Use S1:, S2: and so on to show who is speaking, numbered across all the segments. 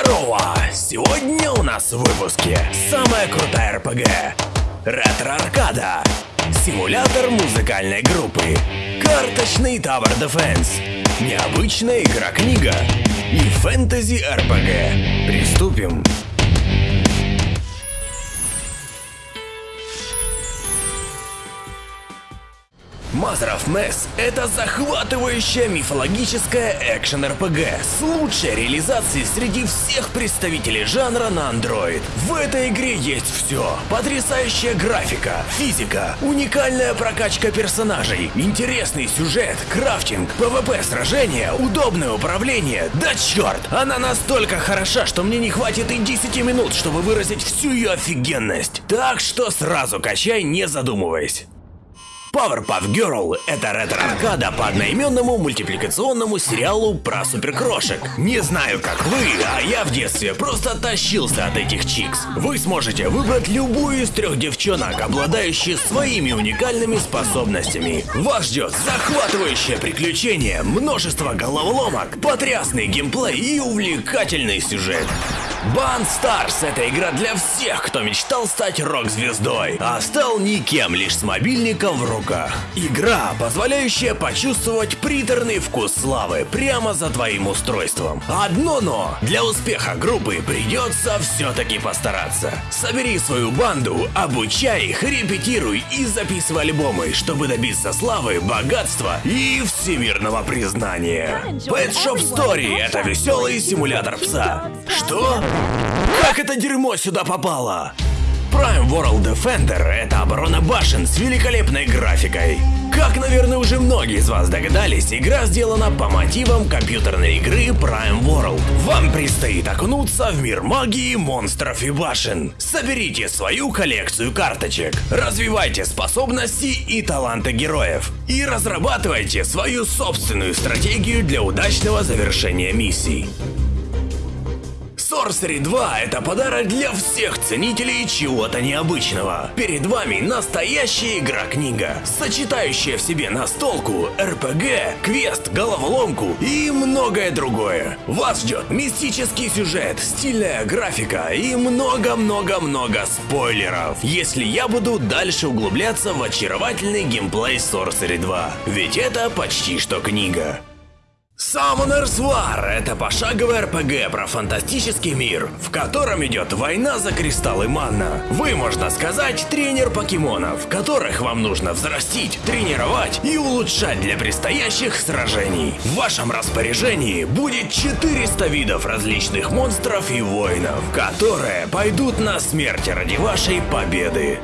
S1: Здорово! Сегодня у нас в выпуске самая крутая РПГ Ретро-аркада Симулятор музыкальной группы Карточный Tower Defense Необычная игра-книга И фэнтези-РПГ Приступим! Mother of Mess — это захватывающая мифологическая экшен-РПГ с лучшей реализацией среди всех представителей жанра на Android. В этой игре есть все. Потрясающая графика, физика, уникальная прокачка персонажей, интересный сюжет, крафтинг, PvP сражения, удобное управление. Да черт, она настолько хороша, что мне не хватит и 10 минут, чтобы выразить всю ее офигенность. Так что сразу качай, не задумываясь. Powerpuff Girl — это ретро-аркада по одноименному мультипликационному сериалу про суперкрошек. Не знаю, как вы, а я в детстве просто тащился от этих чикс. Вы сможете выбрать любую из трех девчонок, обладающих своими уникальными способностями. Вас ждет захватывающее приключение, множество головоломок, потрясный геймплей и увлекательный сюжет. Band Stars — это игра для всех, кто мечтал стать рок-звездой, а стал никем, лишь с мобильником в руках. Игра, позволяющая почувствовать приторный вкус славы прямо за твоим устройством. Одно но, для успеха группы придется все-таки постараться. Собери свою банду, обучай их, репетируй и записывай альбомы, чтобы добиться славы, богатства и всемирного признания. Pet Shop Story — это веселый симулятор пса. Что? Как это дерьмо сюда попало? Prime World Defender — это оборона башен с великолепной графикой. Как, наверное, уже многие из вас догадались, игра сделана по мотивам компьютерной игры Prime World. Вам предстоит окунуться в мир магии, монстров и башен. Соберите свою коллекцию карточек, развивайте способности и таланты героев, и разрабатывайте свою собственную стратегию для удачного завершения миссий. Sorcery 2 – это подарок для всех ценителей чего-то необычного. Перед вами настоящая игра-книга, сочетающая в себе настолку, РПГ, квест, головоломку и многое другое. Вас ждет мистический сюжет, стильная графика и много-много-много спойлеров, если я буду дальше углубляться в очаровательный геймплей Sorcery 2. Ведь это почти что книга. Summoner's War — это пошаговый РПГ про фантастический мир, в котором идет война за кристаллы манна. Вы, можно сказать, тренер покемонов, которых вам нужно взрастить, тренировать и улучшать для предстоящих сражений. В вашем распоряжении будет 400 видов различных монстров и воинов, которые пойдут на смерть ради вашей победы.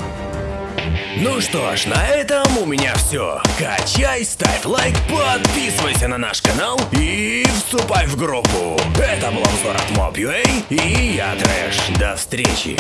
S1: Ну что ж, на этом у меня все. Качай, ставь лайк, подписывайся на наш канал и вступай в группу. Это был обзор от Mob.ua и я Трэш. До встречи.